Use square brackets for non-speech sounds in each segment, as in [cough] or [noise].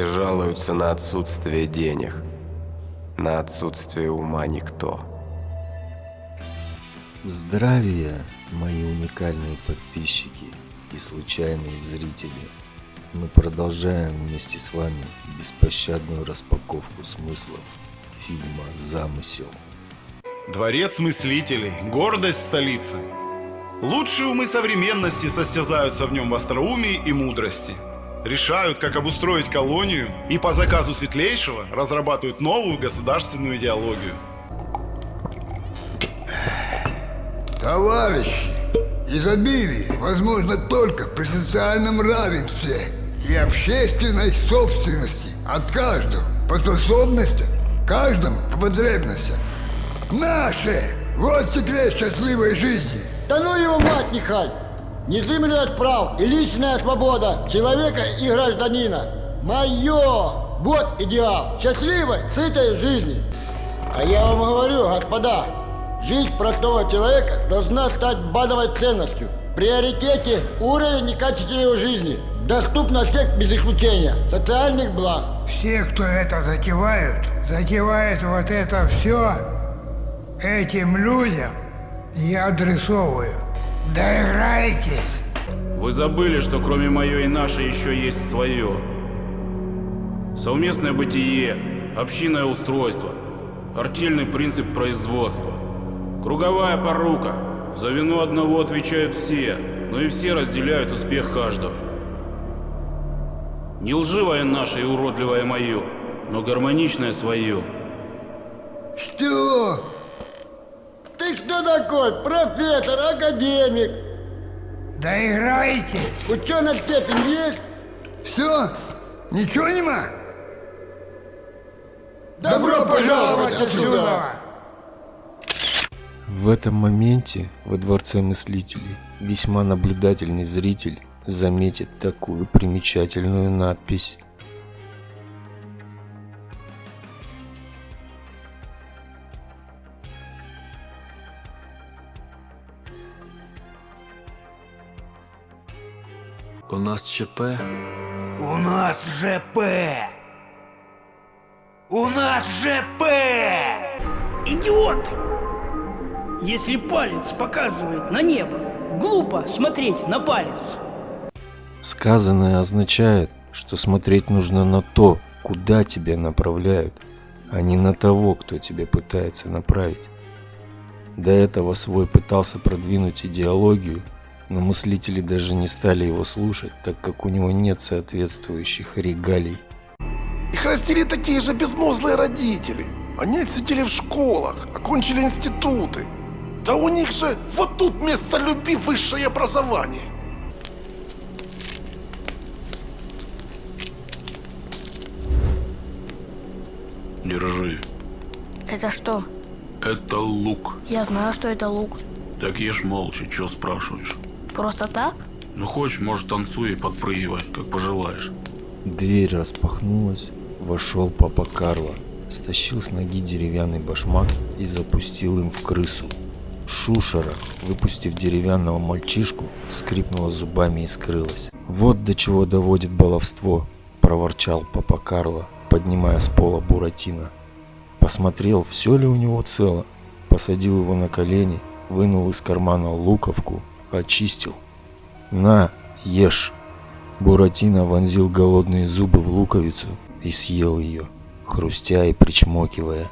Все жалуются на отсутствие денег, на отсутствие ума никто. Здравия, мои уникальные подписчики и случайные зрители. Мы продолжаем вместе с вами беспощадную распаковку смыслов фильма «Замысел». Дворец мыслителей, гордость столицы. Лучшие умы современности состязаются в нем в остроумии и мудрости. Решают, как обустроить колонию и по заказу Светлейшего разрабатывают новую государственную идеологию. Товарищи, изобилие возможно только при социальном равенстве и общественной собственности от каждого по способностям, каждому по потребностям. Наше! Вот секрет счастливой жизни. Да ну его мать, Нехай! Незыблемый прав и личная свобода человека и гражданина. Мое! Вот идеал счастливой, сытой жизни. А я вам говорю, господа, жизнь простого человека должна стать базовой ценностью. Приоритете уровень и качество его жизни. Доступно всех без исключения. Социальных благ. Все, кто это затевают, затевают вот это все этим людям я адресовываю. Доиграйтесь! Вы забыли, что кроме мое и наше еще есть свое. Совместное бытие, общинное устройство, артельный принцип производства, круговая порука. За вину одного отвечают все, но и все разделяют успех каждого. Не лживое наше и уродливое мое, но гармоничное свое. Что? Ты кто такой? Профессор, академик? Доиграйтесь! Ученая степень есть? Все? Ничего нема? Добро пожаловать отсюда! В этом моменте во Дворце Мыслителей весьма наблюдательный зритель заметит такую примечательную надпись. У нас ЧП. У нас ЖП! У нас ЖП! Идиоты! Если палец показывает на небо, глупо смотреть на палец. Сказанное означает, что смотреть нужно на то, куда тебя направляют, а не на того, кто тебя пытается направить. До этого свой пытался продвинуть идеологию, но мыслители даже не стали его слушать, так как у него нет соответствующих регалий. Их растили такие же безмозглые родители. Они отсидели в школах, окончили институты. Да у них же вот тут вместо любви высшее образование. Держи. Это что? Это лук. Я знаю, что это лук. Так ешь молча, чё спрашиваешь? Просто так? Ну хочешь, может танцуй и подпрыгивай, как пожелаешь. Дверь распахнулась, вошел папа Карло, стащил с ноги деревянный башмак и запустил им в крысу. Шушера, выпустив деревянного мальчишку, скрипнула зубами и скрылась. «Вот до чего доводит баловство!» – проворчал папа Карло, поднимая с пола Буратино. Посмотрел, все ли у него цело, посадил его на колени, вынул из кармана луковку, очистил. «На, ешь!» Буратино вонзил голодные зубы в луковицу и съел ее, хрустя и причмокивая.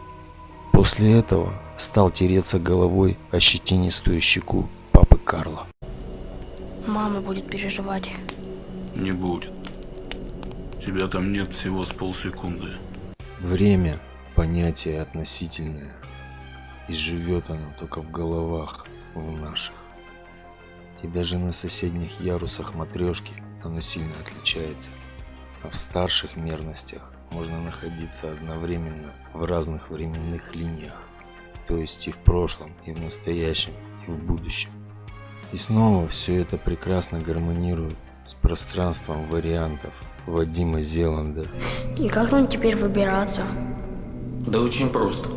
После этого стал тереться головой о щетинистую щеку папы Карла. Мама будет переживать. Не будет. Тебя там нет всего с полсекунды. Время – понятие относительное, и живет оно только в головах, в наших. И даже на соседних ярусах матрешки оно сильно отличается. А в старших мерностях можно находиться одновременно в разных временных линиях, то есть и в прошлом, и в настоящем, и в будущем. И снова все это прекрасно гармонирует с пространством вариантов Вадима Зеланда. И как нам теперь выбираться? Да очень просто.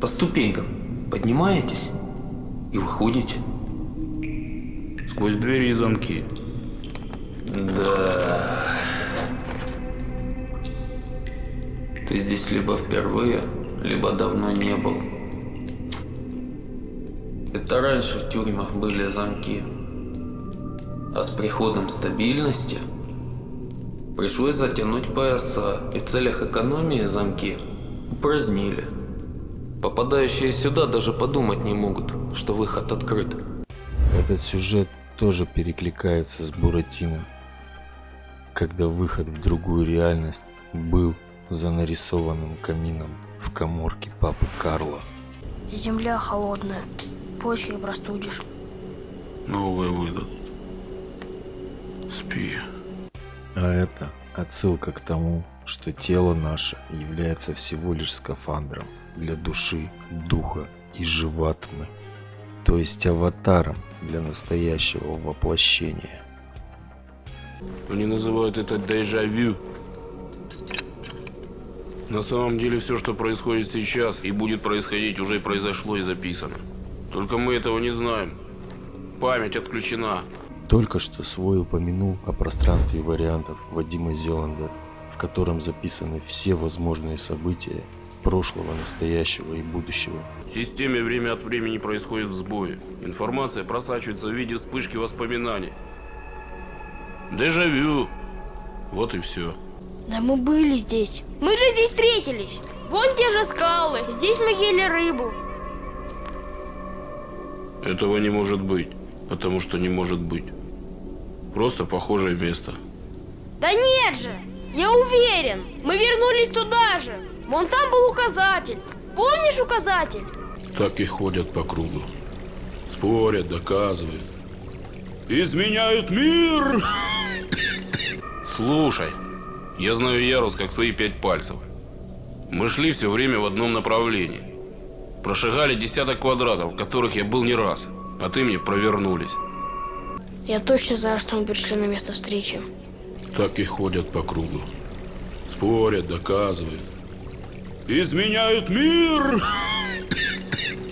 По ступенькам поднимаетесь и выходите. Сквозь двери и замки. Да. Ты здесь либо впервые, либо давно не был. Это раньше в тюрьмах были замки. А с приходом стабильности пришлось затянуть пояса и в целях экономии замки упразднили. Попадающие сюда даже подумать не могут, что выход открыт. Этот сюжет тоже перекликается с Буратино, когда выход в другую реальность был за нарисованным камином в коморке папы Карла. Земля холодная, почки простудишь. Новые выдадут. Спи. А это отсылка к тому, что тело наше является всего лишь скафандром для души, духа и живатмы, то есть аватаром для настоящего воплощения. Они называют это дежавю. На самом деле все, что происходит сейчас и будет происходить, уже произошло и записано. Только мы этого не знаем. Память отключена. Только что свой упомянул о пространстве вариантов Вадима Зеланда, в котором записаны все возможные события прошлого, настоящего и будущего. В системе время от времени происходят сбои. Информация просачивается в виде вспышки воспоминаний. Дежавю. Вот и все. Да мы были здесь. Мы же здесь встретились. Вон те же скалы. Здесь мы ели рыбу. Этого не может быть, потому что не может быть. Просто похожее место. Да нет же! Я уверен, мы вернулись туда же. Вон там был указатель. Помнишь указатель? Так и ходят по кругу. Спорят, доказывают. Изменяют мир! Слушай, я знаю Ярус как свои пять пальцев. Мы шли все время в одном направлении. Прошагали десяток квадратов, в которых я был не раз. А ты мне провернулись. Я точно знаю, что мы пришли на место встречи. Так и ходят по кругу. Спорят, доказывают. Изменяют мир!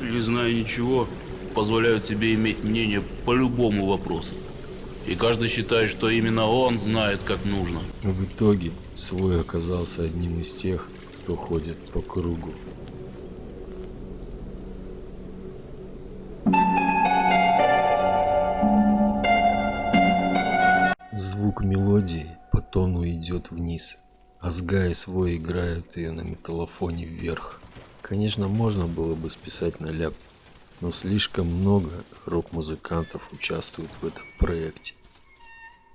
Не зная ничего, позволяют себе иметь мнение по любому вопросу. И каждый считает, что именно он знает, как нужно. В итоге свой оказался одним из тех, кто ходит по кругу. Звук мелодии по тону идет вниз, а Сга и свой играют ее на металлофоне вверх. Конечно, можно было бы списать на ляп, но слишком много рок-музыкантов участвуют в этом проекте.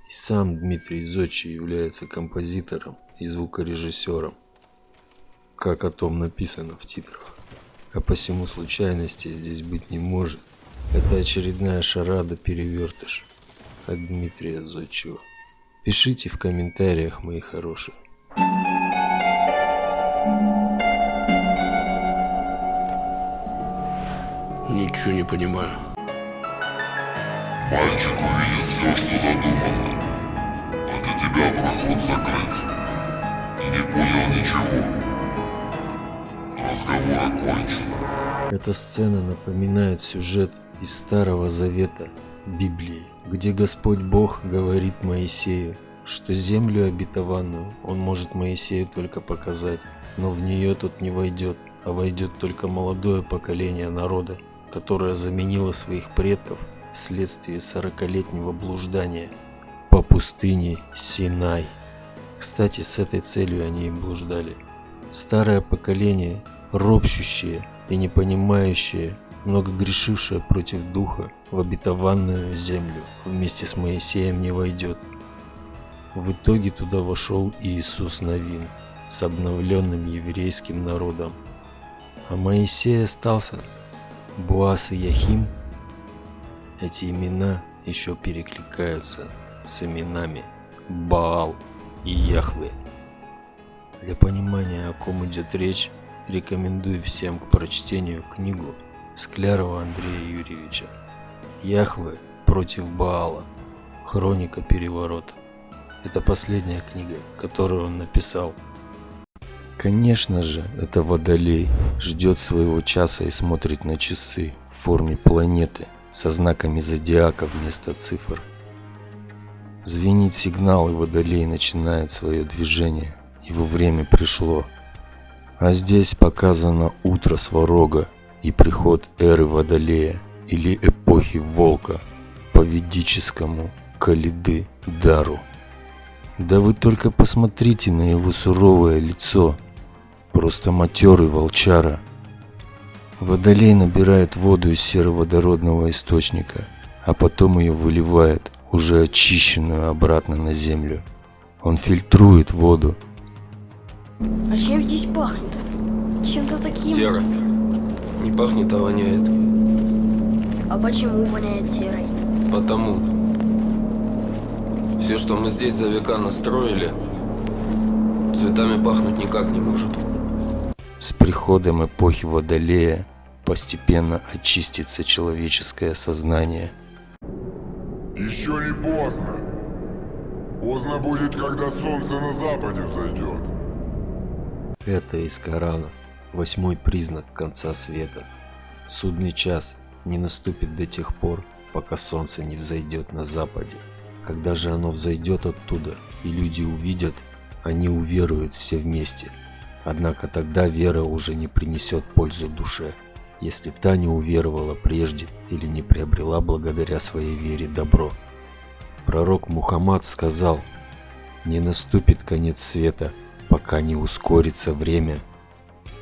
И сам Дмитрий Зодчий является композитором и звукорежиссером, как о том написано в титрах. А посему случайности здесь быть не может. Это очередная шарада перевертыш от Дмитрия Зодчего. Пишите в комментариях, мои хорошие. Ничего не понимаю. Мальчик увидит все, что задумано. А для тебя проход закрыт. И не понял ничего. Разговор окончен. Эта сцена напоминает сюжет из Старого Завета Библии, где Господь Бог говорит Моисею, что землю обетованную он может Моисею только показать, но в нее тот не войдет, а войдет только молодое поколение народа, которое заменило своих предков вследствие сорокалетнего блуждания по пустыне Синай. Кстати, с этой целью они и блуждали. Старое поколение, ропщущее и не понимающее, много грешившее против духа, в обетованную землю вместе с Моисеем не войдет. В итоге туда вошел Иисус Новин с обновленным еврейским народом. А Моисей остался. Буас и Яхим. Эти имена еще перекликаются с именами Баал и Яхве. Для понимания, о ком идет речь, рекомендую всем к прочтению книгу Склярова Андрея Юрьевича Яхве против Баала. Хроника переворота. Это последняя книга, которую он написал. Конечно же, это Водолей ждет своего часа и смотрит на часы в форме планеты со знаками зодиака вместо цифр. Звенит сигнал, и Водолей начинает свое движение. Его время пришло. А здесь показано утро Сварога и приход эры Водолея или эпохи Волка по ведическому Калиды Дару. Да вы только посмотрите на его суровое лицо. Просто матерый волчара. Водолей набирает воду из сероводородного источника, а потом ее выливает, уже очищенную, обратно на землю. Он фильтрует воду. А чем здесь пахнет? Чем-то таким... Сера. Не пахнет, а воняет. А почему воняет серой? Потому. Все, что мы здесь за века настроили, цветами пахнуть никак не может. С приходом эпохи Водолея постепенно очистится человеческое сознание. Еще не поздно. Поздно будет, когда солнце на западе взойдет. Это из Корана. Восьмой признак конца света. Судный час не наступит до тех пор, пока солнце не взойдет на западе. Когда же оно взойдет оттуда, и люди увидят, они уверуют все вместе. Однако тогда вера уже не принесет пользу душе, если та не уверовала прежде или не приобрела благодаря своей вере добро. Пророк Мухаммад сказал, «Не наступит конец света, пока не ускорится время.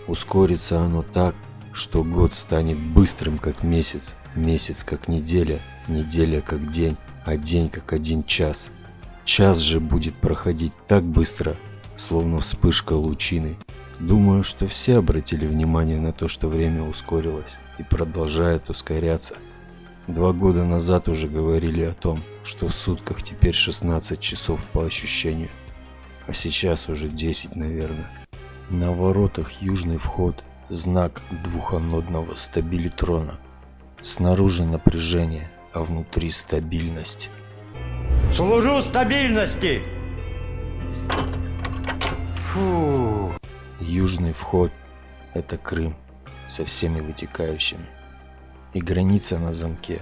Ускорится оно так, что год станет быстрым, как месяц, месяц, как неделя, неделя, как день, а день, как один час. Час же будет проходить так быстро, словно вспышка лучины. Думаю, что все обратили внимание на то, что время ускорилось и продолжает ускоряться. Два года назад уже говорили о том, что в сутках теперь 16 часов по ощущению, а сейчас уже 10, наверное. На воротах южный вход, знак двуханодного стабилитрона. Снаружи напряжение, а внутри стабильность. Служу стабильности! Фу. Южный вход – это Крым со всеми вытекающими. И граница на замке,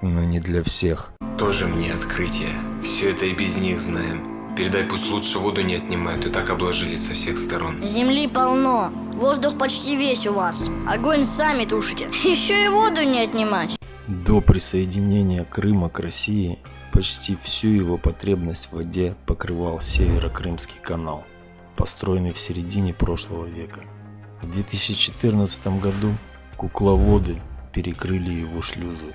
но не для всех. Тоже мне открытие. Все это и без них знаем. Передай, пусть лучше воду не отнимают, и так обложились со всех сторон. Земли полно. Воздух почти весь у вас. Огонь сами тушите. [laughs] Еще и воду не отнимать. До присоединения Крыма к России почти всю его потребность в воде покрывал Северо-Крымский канал, построенный в середине прошлого века. В 2014 году кукловоды перекрыли его шлюзы.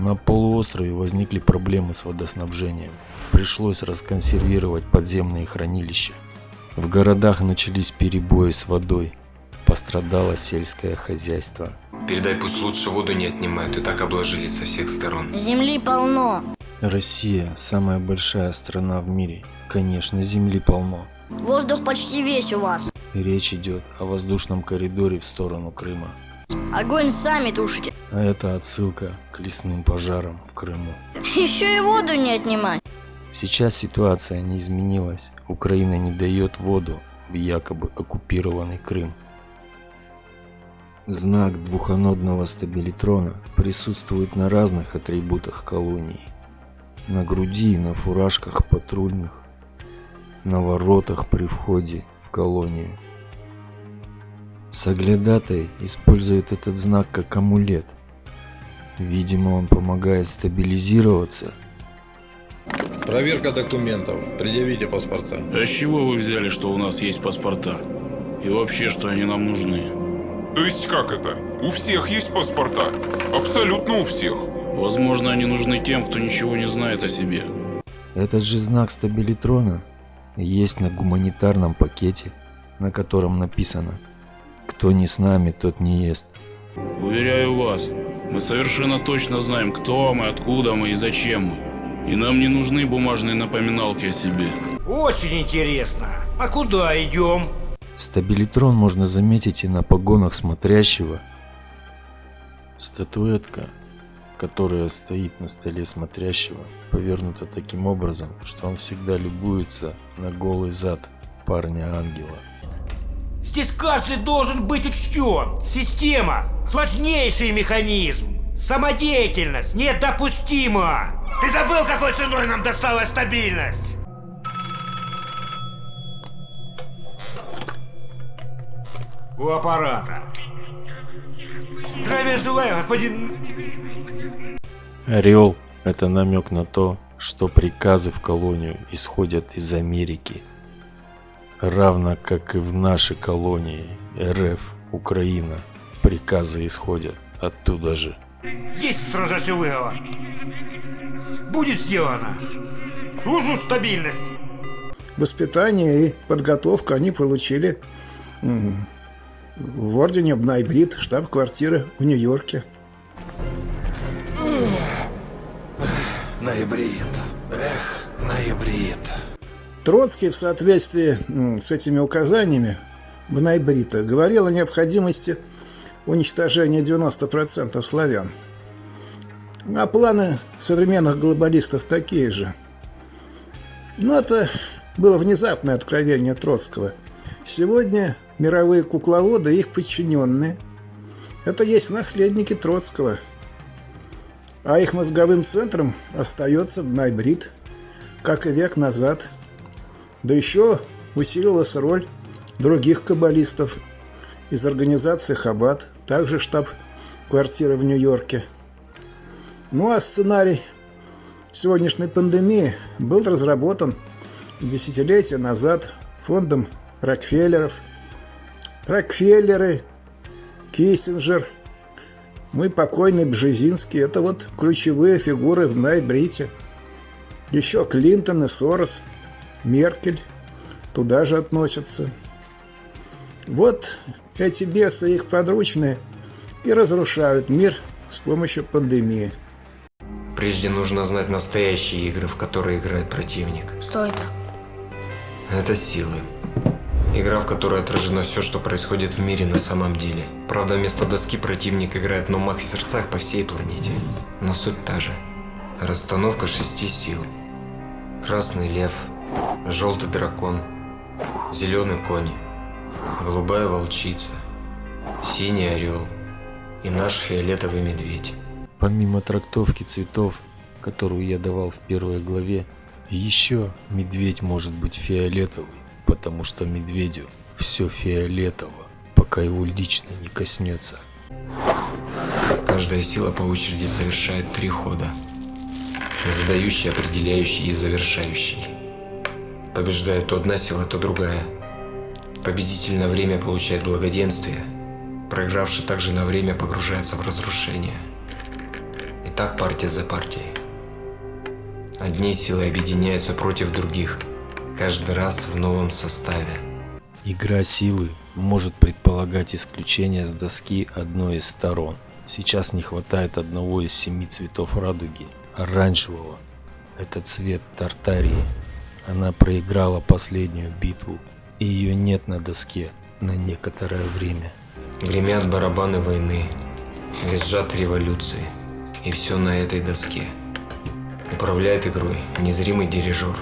На полуострове возникли проблемы с водоснабжением. Пришлось расконсервировать подземные хранилища. В городах начались перебои с водой. Пострадало сельское хозяйство. Передай, пусть лучше воду не отнимают, и так обложились со всех сторон. Земли полно. Россия – самая большая страна в мире. Конечно, земли полно. Воздух почти весь у вас. Речь идет о воздушном коридоре в сторону Крыма. Огонь сами тушите. А это отсылка к лесным пожарам в Крыму. Еще и воду не отнимать. Сейчас ситуация не изменилась. Украина не дает воду в якобы оккупированный Крым. Знак двуханодного стабилитрона присутствует на разных атрибутах колонии. На груди и на фуражках патрульных, на воротах при входе в колонию. Соглядатай использует этот знак как амулет. Видимо, он помогает стабилизироваться. Проверка документов. Предъявите паспорта. А с чего вы взяли, что у нас есть паспорта? И вообще, что они нам нужны? То есть как это? У всех есть паспорта. Абсолютно у всех. Возможно, они нужны тем, кто ничего не знает о себе. Этот же знак стабилитрона есть на гуманитарном пакете, на котором написано «Кто не с нами, тот не ест». Уверяю вас, мы совершенно точно знаем, кто мы, откуда мы и зачем мы. И нам не нужны бумажные напоминалки о себе. Очень интересно. А куда идем? Стабилитрон можно заметить и на погонах смотрящего. Статуэтка, которая стоит на столе смотрящего, повернута таким образом, что он всегда любуется на голый зад парня-ангела. Здесь каждый должен быть учтен. Система – сложнейший механизм. Самодеятельность недопустима. Ты забыл, какой ценой нам досталась стабильность? У аппарата. Здравия желаю, господин... Орел – это намек на то, что приказы в колонию исходят из Америки. Равно как и в нашей колонии РФ, Украина, приказы исходят оттуда же. Есть строжайший выговор. Будет сделано. Служу стабильности. Воспитание и подготовку они получили в ордене Бнайбрид, штаб-квартиры в Нью-Йорке. Ноябрит. Эх, ноябрит. Троцкий в соответствии с этими указаниями Бнайбрита говорил о необходимости уничтожения 90% славян. А планы современных глобалистов такие же. Но это было внезапное откровение Троцкого. Сегодня мировые кукловоды и их подчиненные – это есть наследники Троцкого. А их мозговым центром остается Бнайбрид, как и век назад. Да еще усилилась роль других каббалистов из организации Хаббат, также штаб-квартира в Нью-Йорке. Ну а сценарий сегодняшней пандемии был разработан десятилетия назад фондом Рокфеллеров. Рокфеллеры, Киссинджер, мой покойный Бжезинский – это вот ключевые фигуры в Найбрите. Еще Клинтон и Сорос, Меркель туда же относятся. Вот эти бесы и их подручные и разрушают мир с помощью пандемии. Прежде нужно знать настоящие игры, в которые играет противник. Что это? Это силы. Игра, в которой отражено все, что происходит в мире на самом деле. Правда, вместо доски противник играет на умах и сердцах по всей планете. Но суть та же. Расстановка шести сил. Красный лев, желтый дракон, зеленый конь, голубая волчица, синий орел и наш фиолетовый медведь. Помимо трактовки цветов, которую я давал в первой главе, еще медведь может быть фиолетовый, потому что медведю все фиолетово, пока его лично не коснется. Каждая сила по очереди совершает три хода. Задающий, определяющий и завершающий. Побеждает то одна сила, то другая. Победитель на время получает благоденствие. Проигравший также на время погружается в разрушение. И так партия за партией. Одни силы объединяются против других, каждый раз в новом составе. Игра силы может предполагать исключение с доски одной из сторон. Сейчас не хватает одного из семи цветов радуги, оранжевого. Это цвет Тартарии. Она проиграла последнюю битву, и ее нет на доске на некоторое время. Гремят барабаны войны, визжат революции, и все на этой доске. Управляет игрой незримый дирижер.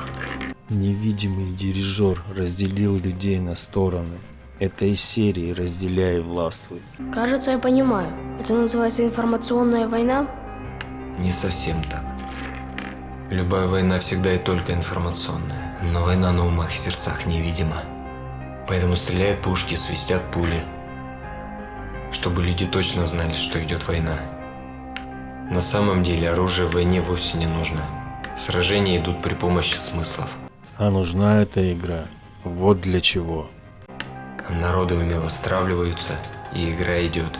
Невидимый дирижер разделил людей на стороны. Это из серии «Разделяй и властвуй». Кажется, я понимаю. Это называется информационная война? Не совсем так. Любая война всегда и только информационная, но война на умах и сердцах невидима. Поэтому стреляют пушки, свистят пули, чтобы люди точно знали, что идет война. На самом деле оружие в войне вовсе не нужно. Сражения идут при помощи смыслов. А нужна эта игра. Вот для чего. Народы умело стравливаются, и игра идет.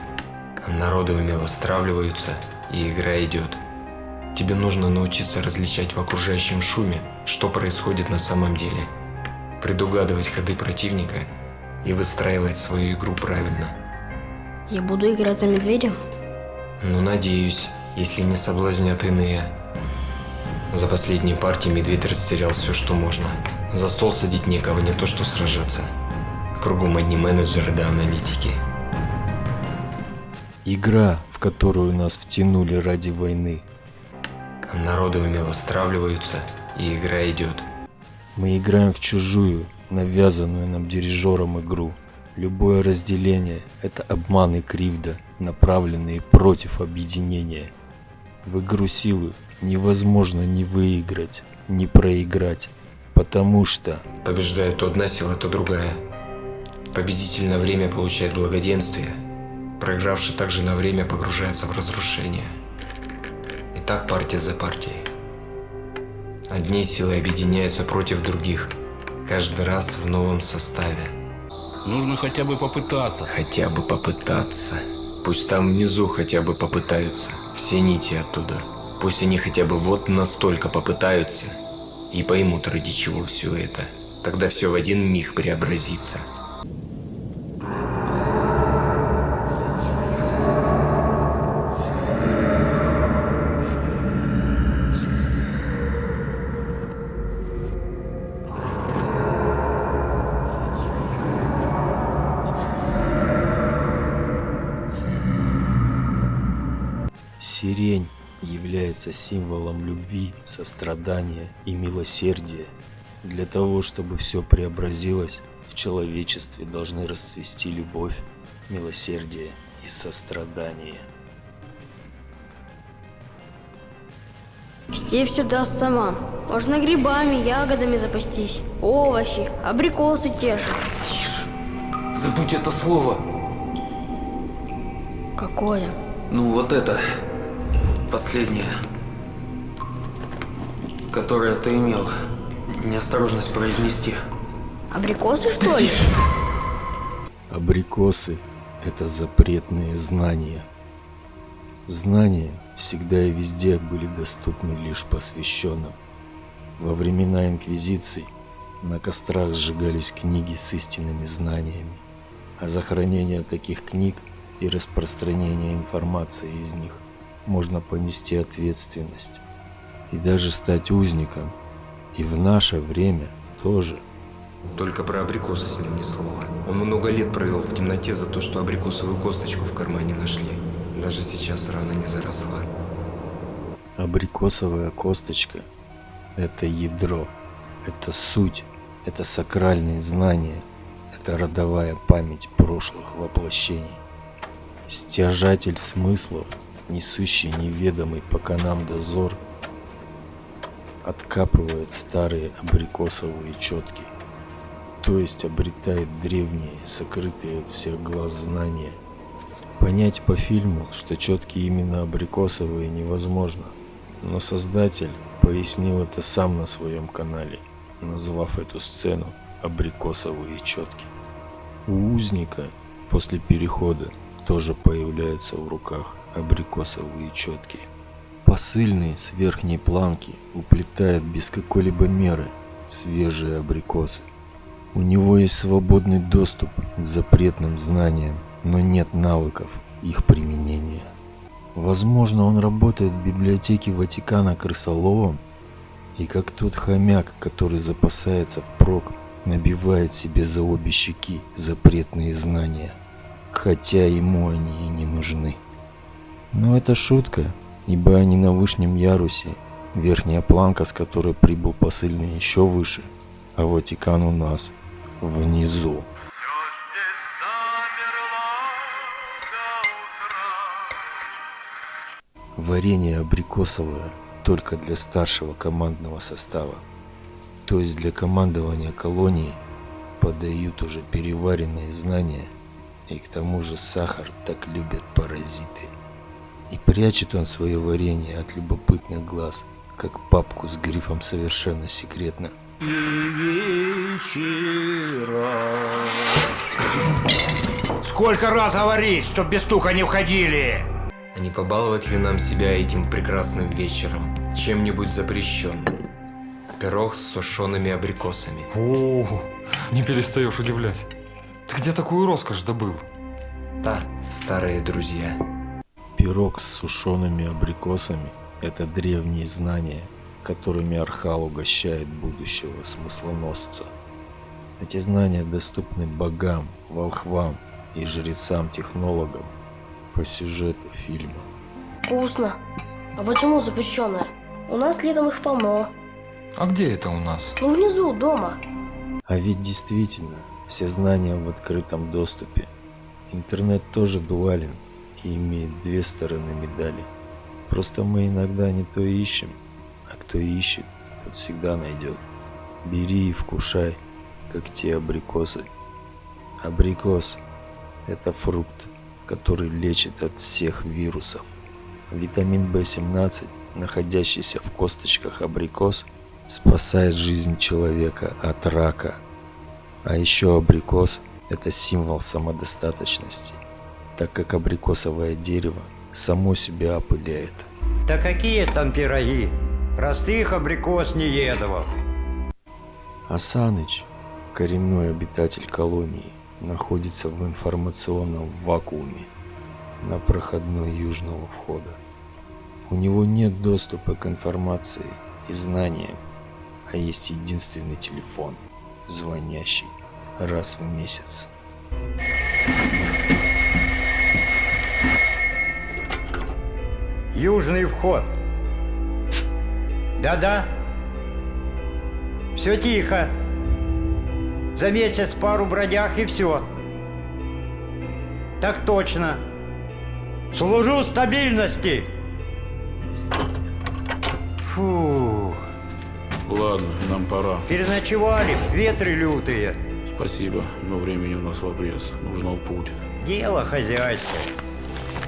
Народы умело стравливаются, и игра идет. Тебе нужно научиться различать в окружающем шуме, что происходит на самом деле. Предугадывать ходы противника и выстраивать свою игру правильно. Я буду играть за медведя? Ну, надеюсь, если не соблазнят иные. За последние партии медведь растерял все, что можно. За стол садить некого, не то что сражаться. Кругом одни менеджеры да аналитики. Игра, в которую нас втянули ради войны. Народы умело стравливаются, и игра идет. Мы играем в чужую, навязанную нам дирижером игру. Любое разделение – это обман и кривда, направленные против объединения. В игру силы невозможно ни выиграть, ни проиграть, потому что… Побеждает то одна сила, то другая. Победитель на время получает благоденствие, проигравший также на время погружается в разрушение. И так партия за партией. Одни силы объединяются против других, каждый раз в новом составе. Нужно хотя бы попытаться. Хотя бы попытаться. Пусть там внизу хотя бы попытаются. Все нити оттуда. Пусть они хотя бы вот настолько попытаются и поймут, ради чего все это. Тогда все в один миг преобразится. Является символом любви, сострадания и милосердия. Для того, чтобы все преобразилось, в человечестве должны расцвести любовь, милосердие и сострадание. Степь все даст сама. Можно грибами, ягодами запастись. Овощи, абрикосы те же. Забудь это слово. Какое? Ну вот это. Последнее. Которое ты имел. Неосторожность произнести. Абрикосы, что ли? Абрикосы – это запретные знания. Знания всегда и везде были доступны лишь посвященным. Во времена Инквизиции на кострах сжигались книги с истинными знаниями, а за хранение таких книг и распространение информации из них можно понести ответственность и даже стать узником. И в наше время тоже. Только про абрикосы с ним ни слова. Он много лет провел в темноте за то, что абрикосовую косточку в кармане нашли. Даже сейчас рана не заросла. Абрикосовая косточка – это ядро, это суть, это сакральные знания, это родовая память прошлых воплощений. Стяжатель смыслов, несущий неведомый пока нам дозор, откапывает старые абрикосовые четки, то есть обретает древние, сокрытые от всех глаз знания. Понять по фильму, что четки именно абрикосовые невозможно, но создатель пояснил это сам на своем канале, назвав эту сцену абрикосовые четки. У узника после перехода тоже появляются в руках абрикосовые четки. Посыльный с верхней планки уплетает без какой-либо меры свежие абрикосы. У него есть свободный доступ к запретным знаниям, но нет навыков их применения. Возможно, он работает в библиотеке Ватикана крысоловом, и как тот хомяк, который запасается впрок, набивает себе за обе щеки запретные знания, хотя ему они и не нужны. Но это шутка, ибо они на вышнем ярусе, верхняя планка, с которой прибыл посыльный, еще выше, а Ватикан у нас внизу. Варенье абрикосовое только для старшего командного состава. То есть для командования колонии подают уже переваренные знания, и к тому же сахар так любят паразиты. И прячет он свое варенье от любопытных глаз, как папку с грифом совершенно секретно. И вечера. Сколько раз говорить, чтоб без стука не входили? А не побаловать ли нам себя этим прекрасным вечером чем-нибудь запрещенным? Пирог с сушеными абрикосами. О, не перестаешь удивлять. Ты где такую роскошь добыл? Да, старые друзья. Пирог с сушеными абрикосами – это древние знания, которыми Архал угощает будущего смыслоносца. Эти знания доступны богам, волхвам и жрецам-технологам по сюжету фильма. Вкусно. А почему запрещенное? У нас летом их полно. А где это у нас? Ну, внизу, дома. А ведь действительно, все знания в открытом доступе. Интернет тоже дуален и имеет две стороны медали. Просто мы иногда не то ищем, а кто ищет, тот всегда найдет. Бери и вкушай, как те абрикосы. Абрикос – это фрукт, который лечит от всех вирусов. Витамин В17, находящийся в косточках абрикос, спасает жизнь человека от рака. А еще абрикос – это символ самодостаточности, так как абрикосовое дерево само себя опыляет. Да какие там пироги? Простых абрикос не едовал. Асаныч, коренной обитатель колонии, находится в информационном вакууме на проходной южного входа. У него нет доступа к информации и знаниям, а есть единственный телефон, звонящий раз в месяц. Южный вход. Да-да. Все тихо. За месяц пару бродяг и все. Так точно. Служу стабильности. Фух. Ладно, нам пора. Переночевали, ветры лютые. Спасибо, но времени у нас в обрез. Нужно в путь. Дело хозяйское.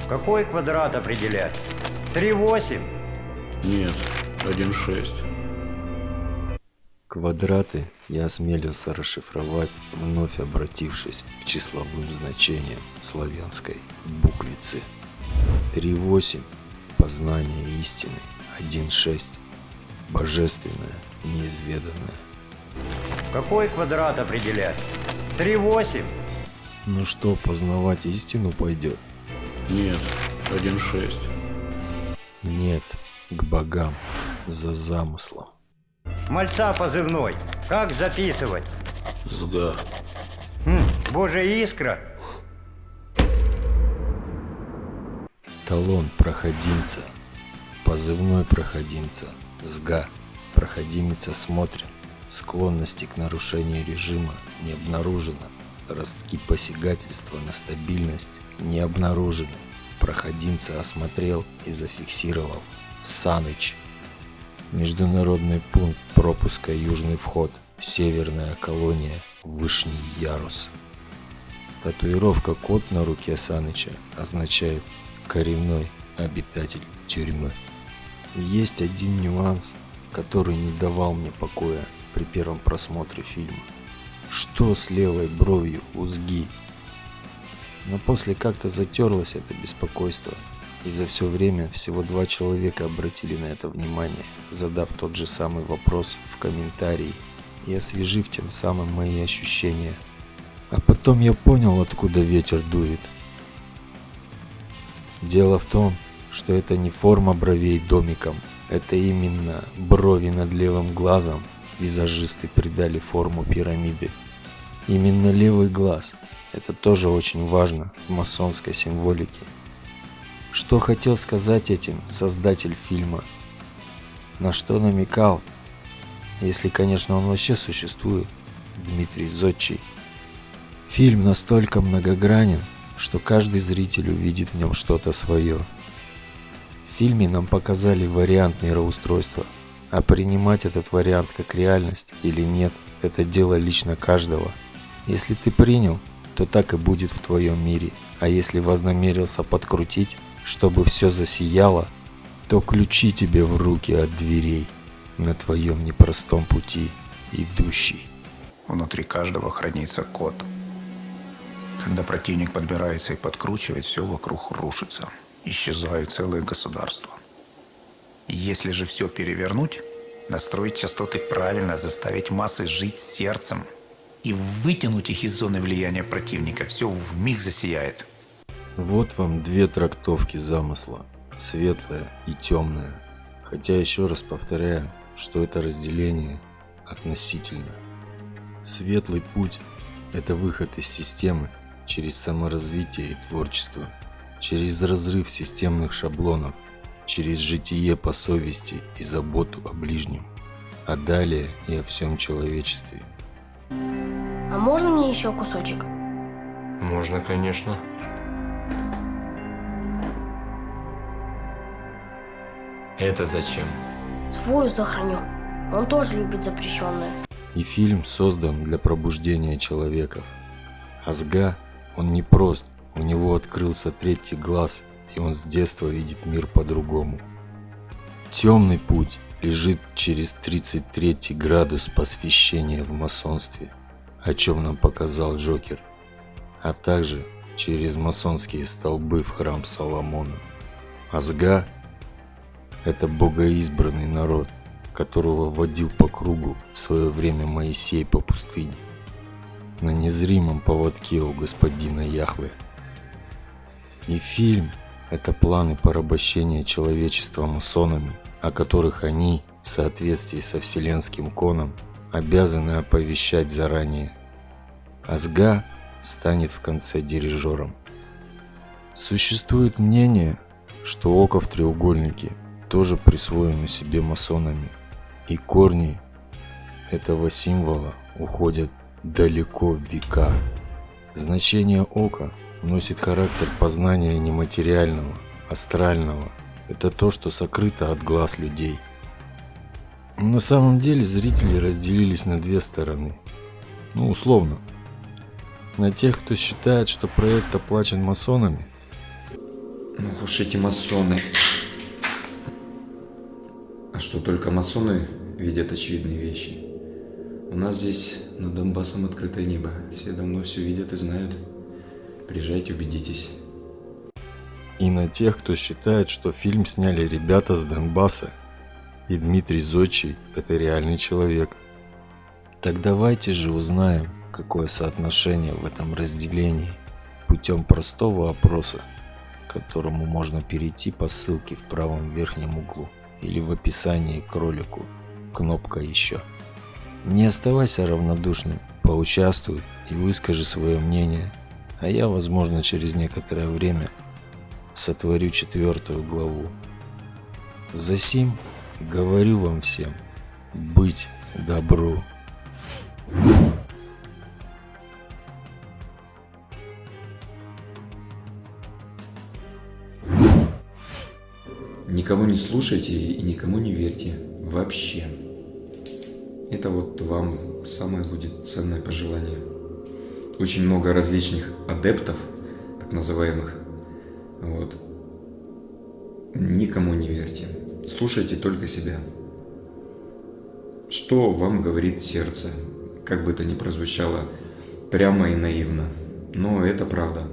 Какой квадрат определять? 3,8? Нет, 1,6. Квадраты я осмелился расшифровать, вновь обратившись к числовым значениям славянской буквицы. 3.8 – познание истины, 1.6 – божественное, неизведанное. Какой квадрат определять? 3,8? Ну что, познавать истину пойдет? Нет, 1.6. Нет, к богам, за замыслом. Мальца позывной. Как записывать? Сга. Хм, Божья искра. Талон проходимца. Позывной проходимца. СГА. Проходимец осмотрен. Склонности к нарушению режима не обнаружено. Ростки посягательства на стабильность не обнаружены. Проходимца осмотрел и зафиксировал. Саныч. Международный пункт пропуска Южный вход. Северная колония. Вышний ярус. Татуировка кот на руке Саныча означает коренной обитатель тюрьмы. Есть один нюанс, который не давал мне покоя при первом просмотре фильма. Что с левой бровью у Сги? Но после как-то затерлось это беспокойство, и за все время всего два человека обратили на это внимание, задав тот же самый вопрос в комментарии и освежив тем самым мои ощущения. А потом я понял, откуда ветер дует. Дело в том, что это не форма бровей домиком, это именно брови над левым глазом визажисты придали форму пирамиды. Именно левый глаз – это тоже очень важно в масонской символике. Что хотел сказать этим создатель фильма? На что намекал? Если, конечно, он вообще существует, Дмитрий Зодчий. Фильм настолько многогранен, что каждый зритель увидит в нем что-то свое. В фильме нам показали вариант мироустройства, а принимать этот вариант как реальность или нет – это дело лично каждого. Если ты принял, то так и будет в твоем мире, а если вознамерился подкрутить, чтобы все засияло, то ключи тебе в руки от дверей на твоем непростом пути, идущий. Внутри каждого хранится код. Когда противник подбирается и подкручивает, все вокруг рушится. Исчезают целые государства. Если же все перевернуть, настроить частоты правильно, заставить массы жить сердцем и вытянуть их из зоны влияния противника, все в миг засияет. Вот вам две трактовки замысла. Светлая и темная. Хотя еще раз повторяю, что это разделение относительно. Светлый путь – это выход из системы через саморазвитие и творчество, через разрыв системных шаблонов, через житие по совести и заботу о ближнем, а далее и о всем человечестве. А можно мне еще кусочек? Можно, конечно. Это зачем? Свою сохраню. Он тоже любит запрещенное. И фильм создан для пробуждения человеков. Азга, он не прост, у него открылся третий глаз, и он с детства видит мир по-другому. Темный путь лежит через 33 градус посвящения в масонстве, о чем нам показал Джокер, а также через масонские столбы в храм Соломона. Азга – это богоизбранный народ, которого водил по кругу в свое время Моисей по пустыне, на незримом поводке у господина Яхве. И фильм – это планы порабощения человечества масонами, о которых они, в соответствии со вселенским коном, обязаны оповещать заранее. Азга станет в конце дирижером. Существует мнение, что око в треугольнике тоже присвоено себе масонами, и корни этого символа уходят далеко в века. Значение ока носит характер познания нематериального, астрального. Это то, что сокрыто от глаз людей. На самом деле зрители разделились на две стороны. Ну, условно. На тех, кто считает, что проект оплачен масонами. Ну уж эти масоны. А что, только масоны видят очевидные вещи? У нас здесь над Донбассом открытое небо. Все давно все видят и знают. Приезжайте, убедитесь. И на тех, кто считает, что фильм сняли ребята с Донбасса, и Дмитрий Зодчий – это реальный человек. Так давайте же узнаем, какое соотношение в этом разделении путем простого опроса, к которому можно перейти по ссылке в правом верхнем углу или в описании к ролику, кнопка «Еще». Не оставайся равнодушным, поучаствуй и выскажи свое мнение, а я, возможно, через некоторое время сотворю четвертую главу. Засим говорю вам всем быть добру. Никого не слушайте и никому не верьте. Вообще. Это вот вам самое будет ценное пожелание. Очень много различных адептов, так называемых. Вот. Никому не верьте. Слушайте только себя. Что вам говорит сердце? Как бы это ни прозвучало прямо и наивно. Но это правда.